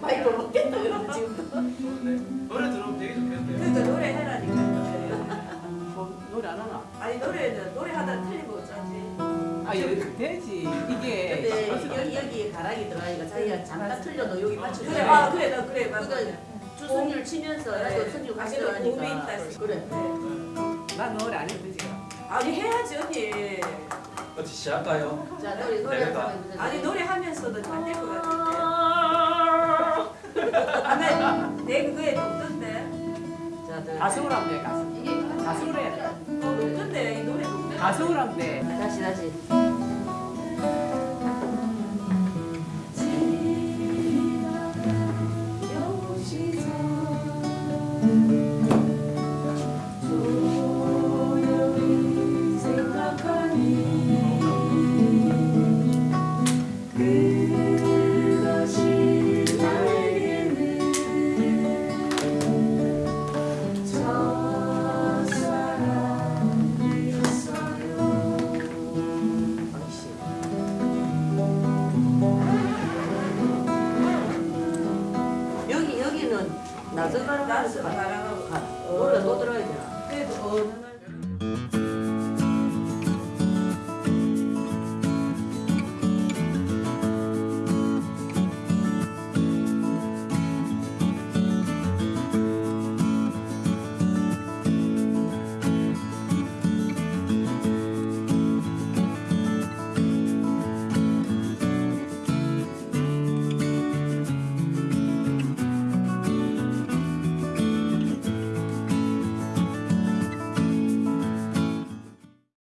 많이 벌먹겠다 그러면 지금. 좋네. 노래 들으면 되게 좋겠는데요. 그러니까 노래 해라니까 노래. 뭐, 노래 안 하나? 아니 노래는 노래 하다 틀린 거 어쩌지? 아 여기 되지 이게 근데 여기 여기 가락이 들어가니까 자기가 잠깐 틀려도 여기 맞춰. 그래 아 그래 나 그래 맞아. 그러니까 주선율 치면서 나도 선율 같이 들어가니까. 그래. 난 노래 안 해도 되지 아니 해야지 언니. 어떻게 시작할까요? 자 노래 노래. 아니 노래 하면서도 잘 가수를 하면 돼 가수 이게 가수를 해야 돼 어 높던데 이 노래 높던데. 가수를 하면 돼 다시 다시. 낮은 가락에서 나스 바라가고. 노래 또 들어야 되나? 그래도 어느